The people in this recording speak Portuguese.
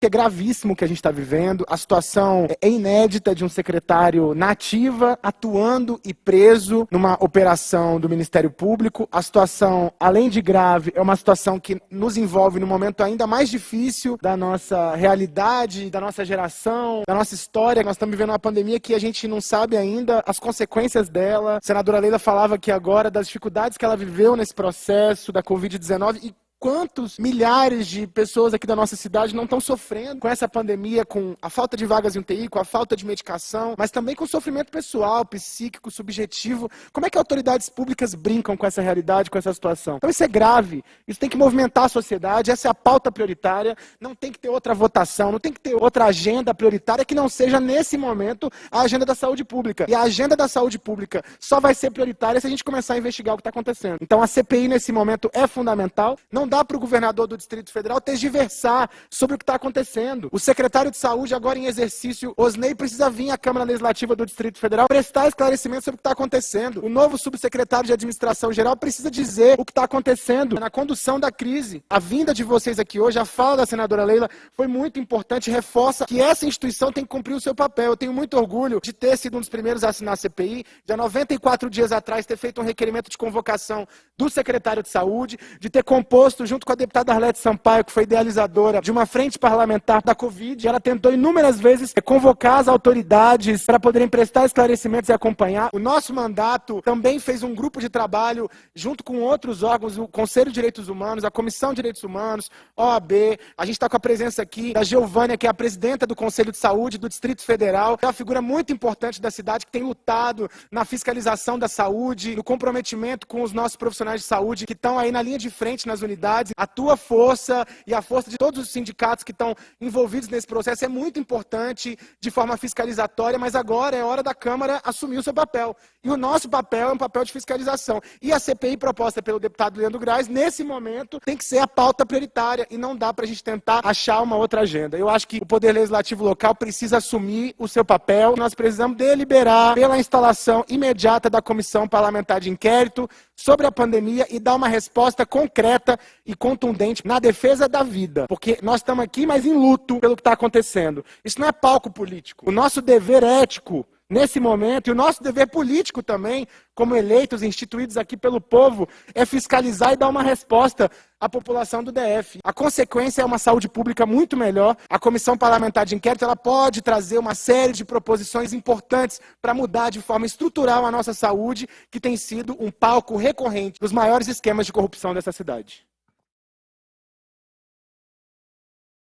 É gravíssimo que a gente está vivendo. A situação é inédita de um secretário nativa atuando e preso numa operação do Ministério Público. A situação, além de grave, é uma situação que nos envolve no momento ainda mais difícil da nossa realidade, da nossa geração, da nossa história. Nós estamos vivendo uma pandemia que a gente não sabe ainda as consequências dela. A senadora Leila falava aqui agora das dificuldades que ela viveu nesse processo da Covid-19 e Quantos milhares de pessoas aqui da nossa cidade não estão sofrendo com essa pandemia, com a falta de vagas em UTI, com a falta de medicação, mas também com sofrimento pessoal, psíquico, subjetivo. Como é que autoridades públicas brincam com essa realidade, com essa situação? Então isso é grave, isso tem que movimentar a sociedade, essa é a pauta prioritária, não tem que ter outra votação, não tem que ter outra agenda prioritária que não seja, nesse momento, a agenda da saúde pública. E a agenda da saúde pública só vai ser prioritária se a gente começar a investigar o que está acontecendo. Então a CPI, nesse momento, é fundamental. Não dá para o governador do Distrito Federal tergiversar sobre o que está acontecendo. O secretário de Saúde, agora em exercício, Osney, precisa vir à Câmara Legislativa do Distrito Federal prestar esclarecimento sobre o que está acontecendo. O novo subsecretário de Administração Geral precisa dizer o que está acontecendo na condução da crise. A vinda de vocês aqui hoje, a fala da senadora Leila, foi muito importante, reforça que essa instituição tem que cumprir o seu papel. Eu tenho muito orgulho de ter sido um dos primeiros a assinar a CPI, de há 94 dias atrás ter feito um requerimento de convocação do secretário de Saúde, de ter composto junto com a deputada Arlete Sampaio, que foi idealizadora de uma frente parlamentar da Covid. Ela tentou inúmeras vezes convocar as autoridades para poderem prestar esclarecimentos e acompanhar. O nosso mandato também fez um grupo de trabalho junto com outros órgãos, o Conselho de Direitos Humanos, a Comissão de Direitos Humanos, OAB. A gente está com a presença aqui da Giovânia, que é a presidenta do Conselho de Saúde do Distrito Federal. É uma figura muito importante da cidade que tem lutado na fiscalização da saúde, no comprometimento com os nossos profissionais de saúde que estão aí na linha de frente nas unidades a tua força e a força de todos os sindicatos que estão envolvidos nesse processo é muito importante de forma fiscalizatória, mas agora é hora da Câmara assumir o seu papel. E o nosso papel é um papel de fiscalização. E a CPI proposta pelo deputado Leandro Graz, nesse momento, tem que ser a pauta prioritária e não dá para a gente tentar achar uma outra agenda. Eu acho que o Poder Legislativo local precisa assumir o seu papel. Nós precisamos deliberar pela instalação imediata da Comissão Parlamentar de Inquérito sobre a pandemia e dar uma resposta concreta e contundente na defesa da vida. Porque nós estamos aqui, mas em luto pelo que está acontecendo. Isso não é palco político. O nosso dever ético nesse momento, e o nosso dever político também, como eleitos, instituídos aqui pelo povo, é fiscalizar e dar uma resposta à população do DF. A consequência é uma saúde pública muito melhor. A Comissão Parlamentar de Inquérito ela pode trazer uma série de proposições importantes para mudar de forma estrutural a nossa saúde, que tem sido um palco recorrente dos maiores esquemas de corrupção dessa cidade.